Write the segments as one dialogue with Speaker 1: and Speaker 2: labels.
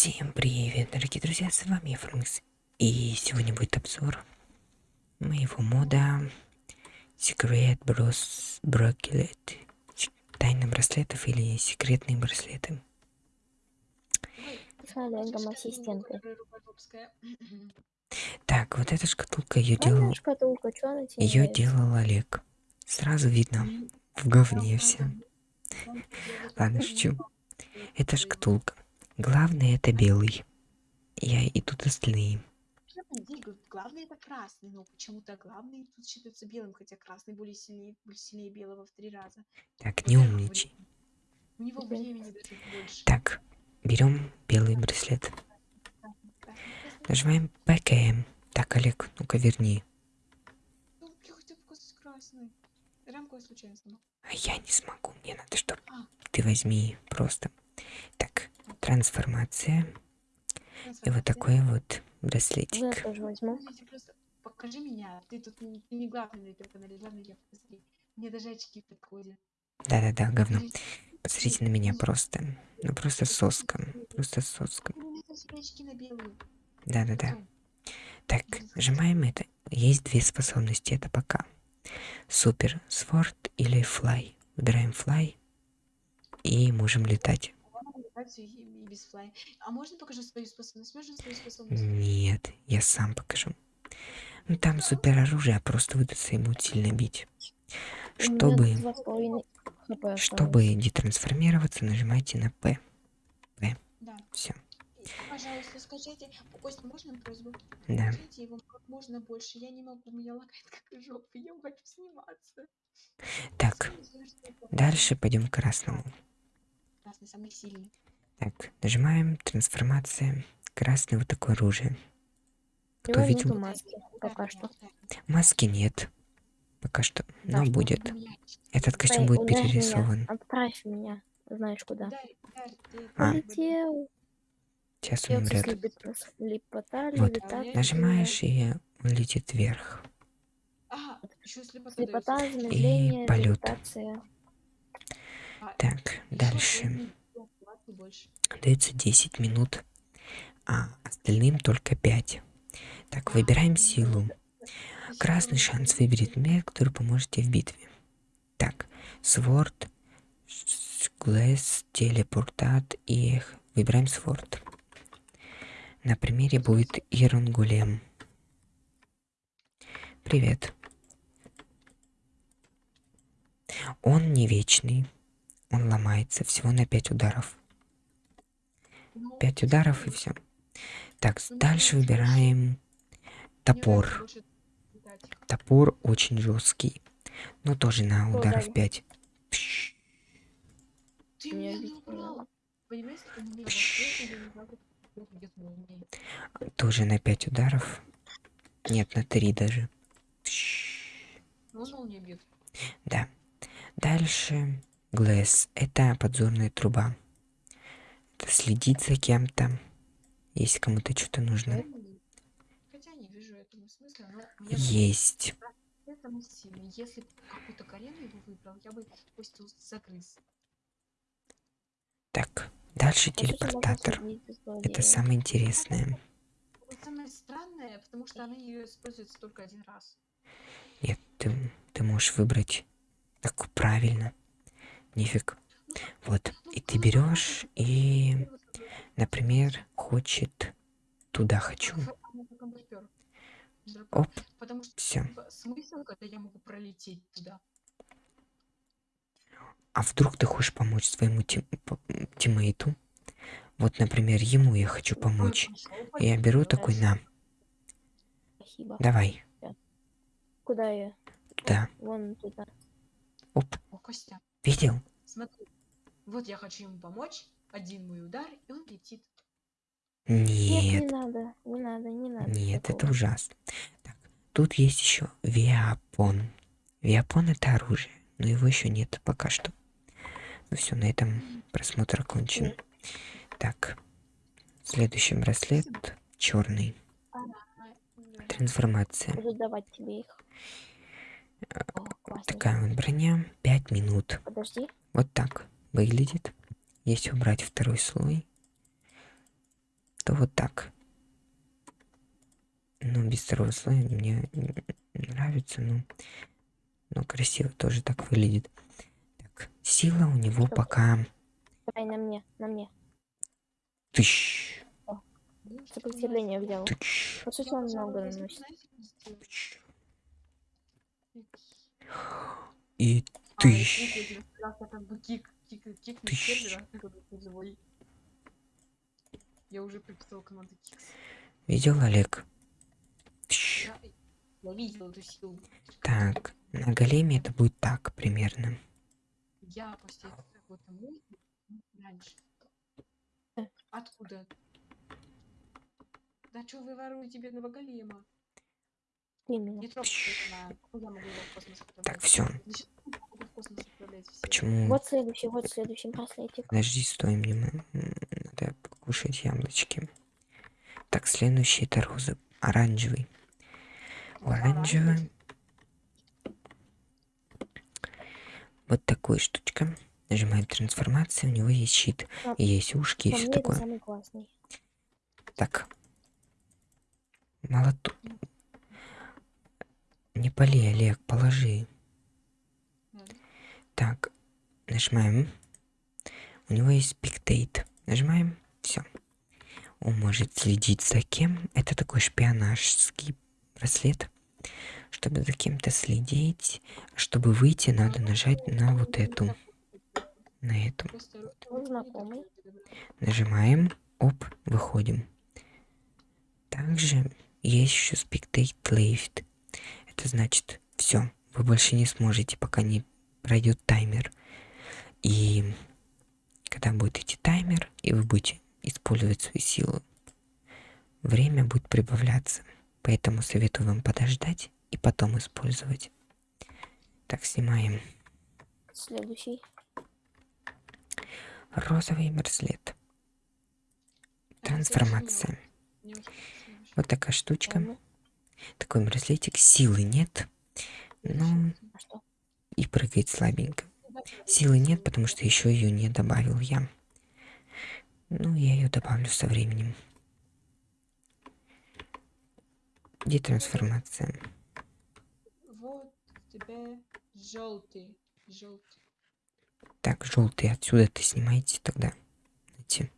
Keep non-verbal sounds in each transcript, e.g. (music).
Speaker 1: Всем привет, дорогие друзья, с вами Фрэнкс. И сегодня будет обзор моего мода Secret Bros Bracelet. Тайна браслетов или секретные браслеты. Так, вот эта шкатулка ее делал. Ее делал Олег. Сразу видно, в говне все. Ладно, шучу. Это шкатулка. Главное это белый. Я и тут остальные.
Speaker 2: Главное это красный, но почему-то главный тут считается белым, хотя красный более сильнее, более сильнее белого в три раза.
Speaker 1: Так, не умничай.
Speaker 2: У него времени даже больше.
Speaker 1: Так, берем белый браслет. Нажимаем ПКМ. Так, Олег, ну-ка верни.
Speaker 2: Ну, я хотел показать красный. Рамку я случайно сломал.
Speaker 1: А я не смогу, мне надо, чтобы а. ты возьми просто. Трансформация. И вот такой вот браслетик.
Speaker 3: Я тоже возьму.
Speaker 2: Покажи меня. Ты тут не, ты не главный на этом канале, главный я посмотри. Мне даже очки подходят.
Speaker 1: Да-да-да, говно. Посмотрите на меня просто. Ну просто соска. Просто соска. Да-да-да. Так, нажимаем это. Есть две способности, это пока. Супер, сворд или флай. Выбираем флай. И можем летать
Speaker 2: и без флай. А можно покажу свою способность? Можно свою способность?
Speaker 1: Нет, я сам покажу. Ну там супер оружие, а просто выдаться ему сильно бить. Чтобы, чтобы детрансформироваться, нажимайте на П. П. Да. Все.
Speaker 2: Пожалуйста, скажите, Костя, можно просьбу?
Speaker 1: Да.
Speaker 2: Скажите его как можно больше. Я не могу, меня лагает как жопа. Я хочу сниматься.
Speaker 1: Так, дальше пойдем к красному.
Speaker 2: Красный самый сильный.
Speaker 1: Так, нажимаем трансформация. Красное вот такое оружие.
Speaker 3: Кто видел? Маски, пока что.
Speaker 1: Маски нет. Пока что. Но да, будет. Этот костюм будет перерисован.
Speaker 3: Меня. Отправь меня. Знаешь куда.
Speaker 1: А.
Speaker 3: Полетел.
Speaker 1: Сейчас он умрет. вот. Нажимаешь, и он летит вверх.
Speaker 2: А,
Speaker 3: слепота,
Speaker 1: и полет. А, так, дальше дается 10 минут, а остальным только 5. Так, выбираем силу. Красный шанс выберет мир, который поможете в битве. Так, Сворд, Глэс, Телепортат и выбираем Сворд. На примере будет Ирон Гулем. Привет. Он не вечный. Он ломается всего на 5 ударов. 5 ударов и все. Так, дальше выбираем топор. Топор очень жесткий. Но тоже на ударов 5. Тоже на 5 ударов. Нет, на 3 даже. Да. Дальше Глэс. Это подзорная труба следить за кем-то, если кому-то что-то нужно.
Speaker 2: Хотя не вижу этому смысла, но
Speaker 1: Есть.
Speaker 2: Если какую-то Карену его выбрал, я бы пусть загрыз.
Speaker 1: Так, дальше телепортатор. Это самое интересное.
Speaker 2: Самое странное, потому что она ее используется только один раз.
Speaker 1: Нет, ты, ты можешь выбрать так правильно. Нифиг. Вот, и ты берешь и, например, хочет туда хочу. Оп, все.
Speaker 2: Смысл, когда я могу пролететь туда?
Speaker 1: А вдруг ты хочешь помочь своему тим тиммейту? Вот, например, ему я хочу помочь. Я беру такой на.
Speaker 3: Спасибо.
Speaker 1: Давай.
Speaker 3: Куда я?
Speaker 1: Туда.
Speaker 3: Вон туда.
Speaker 1: Оп.
Speaker 2: О, Костя.
Speaker 1: Видел?
Speaker 2: Смотри. Вот я хочу ему помочь. Один мой удар, и он летит.
Speaker 1: Нет.
Speaker 3: Нет, не надо, не надо, не надо.
Speaker 1: Нет, такого. это ужасно. Так, тут есть еще Виапон. Виапон это оружие, но его еще нет пока что. Ну все, на этом просмотр окончен. Так, следующий браслет черный. Трансформация.
Speaker 3: Буду давать тебе их.
Speaker 1: О, Такая вот броня. Пять минут.
Speaker 3: Подожди.
Speaker 1: Вот так выглядит. Если убрать второй слой. что вот так. Ну, без второго слоя мне нравится, ну, но красиво тоже так выглядит. Так, сила у него
Speaker 3: Что?
Speaker 1: пока
Speaker 3: Давай на мне, на мне.
Speaker 1: тысяч,
Speaker 3: Сопротивление взял.
Speaker 1: тысяч,
Speaker 3: По сути, он много наносит.
Speaker 1: тысяч и тысяч. Тысяч.
Speaker 2: Я уже приписал команду Кикс.
Speaker 1: Видел, Олег? Тысяч.
Speaker 2: Я, я видел эту силу.
Speaker 1: Так, на големе это будет так примерно.
Speaker 2: Я после тому раньше. Откуда? Да что вы воруете бедного голема? Не трогайте я могу его в космос?
Speaker 1: Так, все.
Speaker 2: Значит, как могу в космос отправлять всё?
Speaker 1: Почему?
Speaker 3: Вот следующий, вот следующий браслетик.
Speaker 1: Подожди, стой, мне надо покушать яблочки. Так, следующий это роза. Оранжевый. У оранжевого вот такой штучка. Нажимаем трансформация, у него есть щит,
Speaker 3: А,
Speaker 1: и есть ушки и
Speaker 3: По
Speaker 1: все такое. Так. Молоток. Не пали, Олег, положи. Так, нажимаем. У него есть спектейт. Нажимаем. Все. Он может следить за кем. Это такой шпионажский браслет. Чтобы за кем-то следить, чтобы выйти, надо нажать на вот эту. На эту. Нажимаем. Оп, выходим. Также есть еще спектейт лейфт. Это значит, все, вы больше не сможете, пока не пройдет таймер. И когда будет идти таймер, и вы будете использовать свою силу, время будет прибавляться. Поэтому советую вам подождать и потом использовать. Так, снимаем
Speaker 3: Следующий.
Speaker 1: розовый браслет.
Speaker 2: А,
Speaker 1: Трансформация. Вот такая штучка. Такой браслетик. Силы нет. Но
Speaker 3: что?
Speaker 1: И прыгает слабенько. Силы нет, потому что еще ее не добавил я. Ну, я ее добавлю со временем. Где трансформация?
Speaker 2: Вот тебе желтый. Желтый.
Speaker 1: Так, желтый отсюда ты снимаете тогда. Знаете.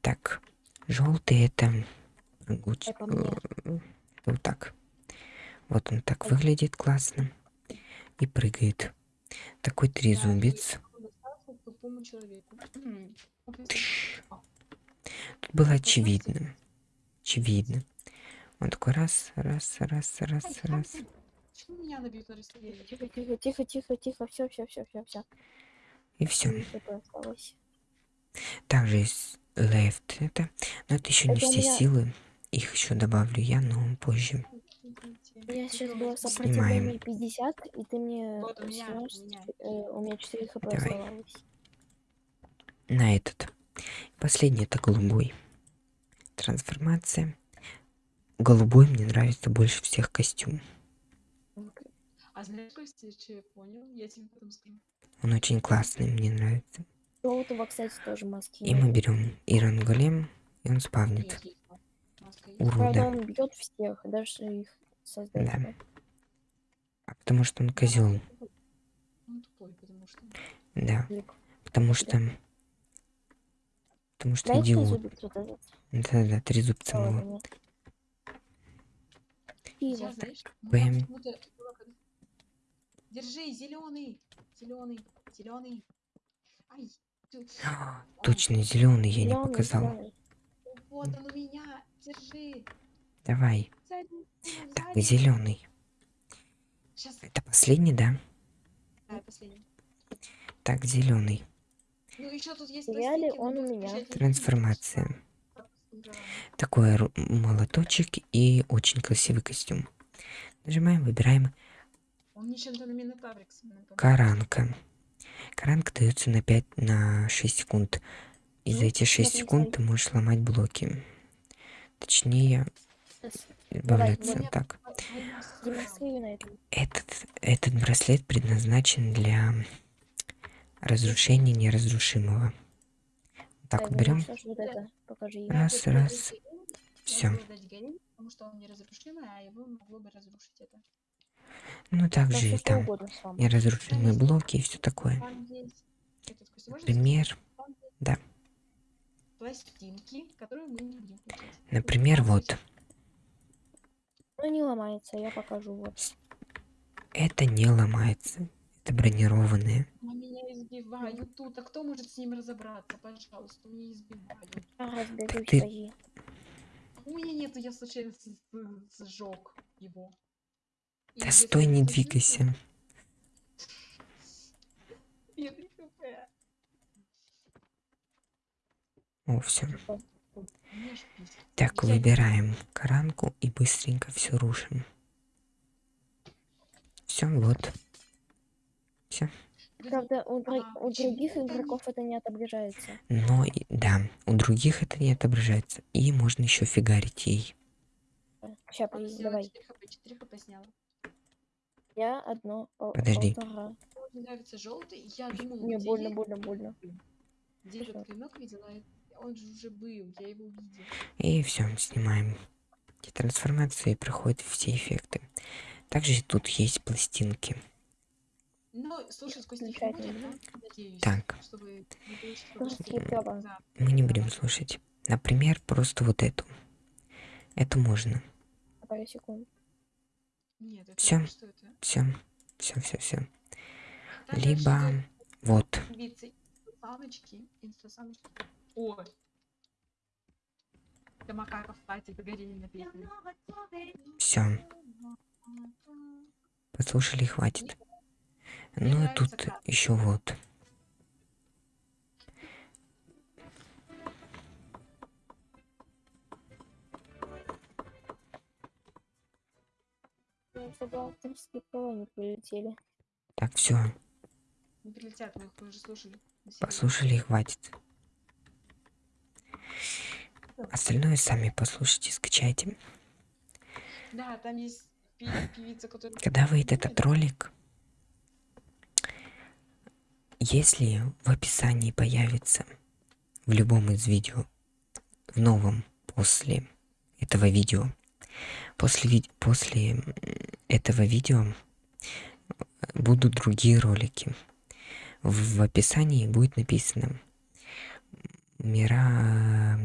Speaker 1: Так, желтый это
Speaker 3: мне.
Speaker 1: э, вот так. Вот он так выглядит классно и прыгает. Такой трезубец. Тут было очевидно. Очевидно. Он такой раз, раз, раз, раз, раз.
Speaker 2: Почему меня набьют на расстоянии?
Speaker 3: Тихо, тихо, тихо, тихо, тихо. Все, все, все, все, все.
Speaker 1: И все. Также есть left это. Но это еще не все
Speaker 3: меня-
Speaker 1: силы. Их еще добавлю я, но позже.
Speaker 3: У меня сейчас было
Speaker 1: Снимаем.
Speaker 3: сопротивление 50, и ты мне
Speaker 2: Вот у меня,
Speaker 3: снес,
Speaker 2: у меня.
Speaker 3: э, у меня 4 хп
Speaker 1: Давай.
Speaker 3: оставалось.
Speaker 1: На этот. Последний это голубой. Трансформация. Голубой мне нравится больше всех костюм.
Speaker 2: А знаешь, Костя, что я понял? Я тебе потом скажу.
Speaker 1: Он очень классный, мне нравится.
Speaker 3: Желтого, кстати, тоже маски.
Speaker 1: И мы берем Иран Голем, и он спавнит.
Speaker 2: Есть, есть, да. Маска есть.
Speaker 3: Правда,
Speaker 1: Урода.
Speaker 3: он бьет всех, даже их создателя.
Speaker 1: А потому что он козел.
Speaker 2: Он тупой, потому что...
Speaker 1: Да.
Speaker 3: Лик.
Speaker 1: Потому что. Потому что
Speaker 3: Дайте
Speaker 1: идиот. Да-да, три зубца было.
Speaker 2: знаешь,
Speaker 1: Бэм.
Speaker 2: Держи, зеленый, зеленый, зеленый. Ай, ты- (gasps)
Speaker 1: А, Точно, зеленый я не
Speaker 3: Зелёный,
Speaker 1: показал.
Speaker 3: зелёный.
Speaker 2: вот он у меня, держи.
Speaker 1: Давай. Так, зеленый. Это последний, да?
Speaker 2: да, последний.
Speaker 1: Так, зеленый.
Speaker 2: Ну еще тут есть но
Speaker 3: он у меня.
Speaker 1: Трансформация. Такой молоточек и очень красивый костюм. Нажимаем, выбираем
Speaker 2: Он.
Speaker 1: Каранка. Каранка дается на 5 на 6 секунд. И за
Speaker 3: Ну,
Speaker 1: эти 6
Speaker 3: смотри,
Speaker 1: секунд ты можешь ломать блоки. Точнее, избавляться
Speaker 2: давай.
Speaker 1: так. Этот, этот браслет предназначен для разрушения неразрушимого. Так, вот берем. Раз, раз.
Speaker 2: неразрушимый, а.
Speaker 1: Ну, также и там неразрушимые блоки и все такое. Например, да.
Speaker 2: Пластинки, которые мы не будем включать.
Speaker 1: Например, вот.
Speaker 2: Есть-
Speaker 3: Ну не ломается, я покажу. Вот.
Speaker 1: Это не ломается. Это бронированные.
Speaker 2: А меня избивают тут. А кто может с ним разобраться? Пожалуйста, меня избивают.
Speaker 3: Разберусь,
Speaker 1: ты-
Speaker 3: пози.
Speaker 2: У меня нету, я случайно сжег его. И
Speaker 1: Да стой,
Speaker 2: я
Speaker 1: не двигайся. О, все. Так, выбираем коранку и быстренько все рушим. Все, вот. Все.
Speaker 3: Правда, у, у других игроков это не отображается.
Speaker 1: Но, да, у других это не отображается. И можно еще фигарить ей.
Speaker 3: Сейчас, давай.
Speaker 2: 4 хп, 4 хп.
Speaker 3: Я одно,
Speaker 1: Подожди.
Speaker 3: полтора.
Speaker 2: Мне нравится желтый. Я думала,
Speaker 3: Мне больно, больно, больно.
Speaker 2: Этот клинок видела? Он же уже был, я его видела.
Speaker 1: И все, снимаем и проходят все эффекты. Также тут есть пластинки.
Speaker 2: Но, слушай, сквозь них не
Speaker 3: будем?
Speaker 2: Надеюсь.
Speaker 1: Так.
Speaker 2: Чтобы.
Speaker 1: Мы не будем слушать. Например, просто вот эту. Это можно.
Speaker 3: Пару секунд.
Speaker 2: Нет, это
Speaker 1: Всё.
Speaker 2: что это?
Speaker 1: Все. Все, все, все.
Speaker 2: Там дальше
Speaker 1: Либо вот.
Speaker 2: Инстасамочки. Инстасамочки. О! Это макаков хватит, горели на песне.
Speaker 1: Все. Послушали, хватит.
Speaker 2: Мне
Speaker 1: Ну и
Speaker 2: нравится
Speaker 1: тут
Speaker 2: красный.
Speaker 1: еще вот.
Speaker 3: Прилетели.
Speaker 1: Так, все.
Speaker 2: Не прилетят, мы их уже слушали. на серии.
Speaker 1: Послушали, хватит. Остальное сами послушайте, скачайте.
Speaker 2: Да, там есть певица, которая...
Speaker 1: Когда выйдет этот ролик, если в описании появится в любом из видео, в новом после этого видео, после, после этого видео будут другие ролики. В описании будет написано Мира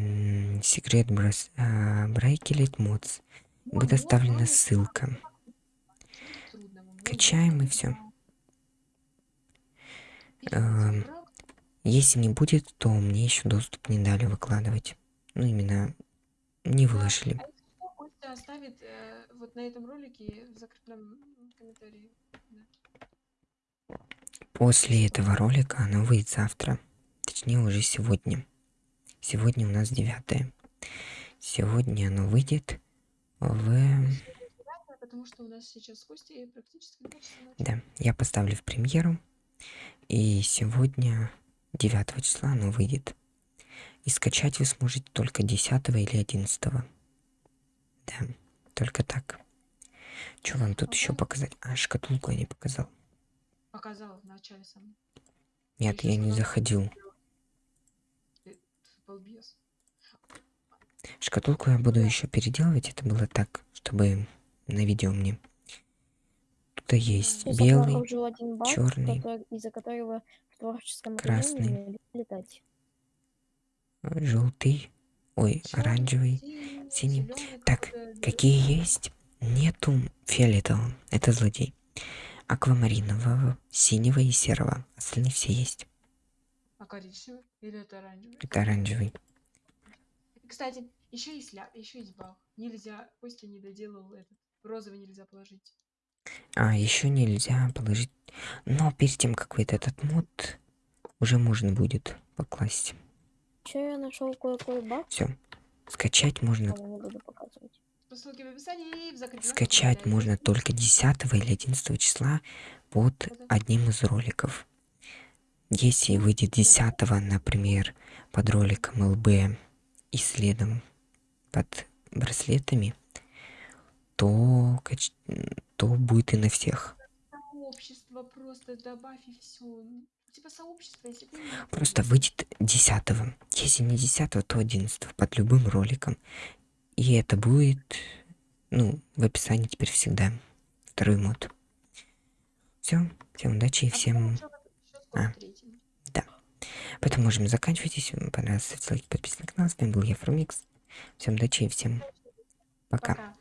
Speaker 1: секрет брас, а, Брейкелет Модс. Будет оставлена ссылка. Качаем и всё. Эм, Если не будет, то мне еще доступ не дали выкладывать. Ну, именно не выложили.
Speaker 2: А оставит вот на этом ролике в комментарии.
Speaker 1: После этого ролика оно выйдет завтра. Точнее, уже сегодня. Сегодня у нас 9. Сегодня оно выйдет в...
Speaker 2: Потому что у нас сейчас с Костей практически.
Speaker 1: Да, я поставлю в премьеру. И сегодня, 9 числа, оно выйдет. И скачать вы сможете только 10 или 11. Да, только так. Что вам тут еще показать? А, шкатулку я не показал.
Speaker 2: Показал в начале сам.
Speaker 1: Нет,
Speaker 2: ещё
Speaker 1: я не заходил.
Speaker 2: Балбес.
Speaker 1: Шкатулку я буду еще переделывать. Это было так, чтобы на видео мне. Тут есть
Speaker 3: Сейчас
Speaker 1: белый.
Speaker 3: баг,
Speaker 1: чёрный,
Speaker 3: который- из-за которого в творческом
Speaker 1: красный.
Speaker 3: летать.
Speaker 1: желтый. Ой,
Speaker 2: Чёрный,
Speaker 1: оранжевый.
Speaker 2: синий,
Speaker 1: синий. Так, Какие есть? Нету фиолетового. Это злодей. Аквамаринового, синего и серого. Остальные все есть.
Speaker 2: А коричневый? Или это оранжевый?
Speaker 1: Это оранжевый.
Speaker 2: Кстати, еще есть ля, еще есть баг. Нельзя, Костя не доделал этот. Розовый нельзя положить.
Speaker 1: А, еще нельзя положить. Но перед тем, как выйдет этот мод, уже можно будет покласть.
Speaker 3: Еще я нашел кое-какой баг,
Speaker 1: Все. Скачать можно.
Speaker 3: но не буду показывать.
Speaker 2: По ссылке в описании и в закрепленном
Speaker 1: Скачать можно только 10 или 11 числа под одним из роликов. Если выйдет 10, например, под роликом ЛБ и следом под браслетами, то, то будет и на всех.
Speaker 2: Общество просто добавь и все. Типа сообщество, если
Speaker 1: Просто выйдет 10 Если не 10 то 11 под любым роликом. И это будет, ну, в описании теперь всегда. Второй мод. Все. Всем удачи и
Speaker 2: А
Speaker 1: всем... А.
Speaker 2: третий.
Speaker 1: Поэтому можем заканчивать. Если вам понравилось, ставьте лайки, подписывайтесь на канал. С вами был я, Фрумикс. Всем удачи и всем пока.
Speaker 2: Пока.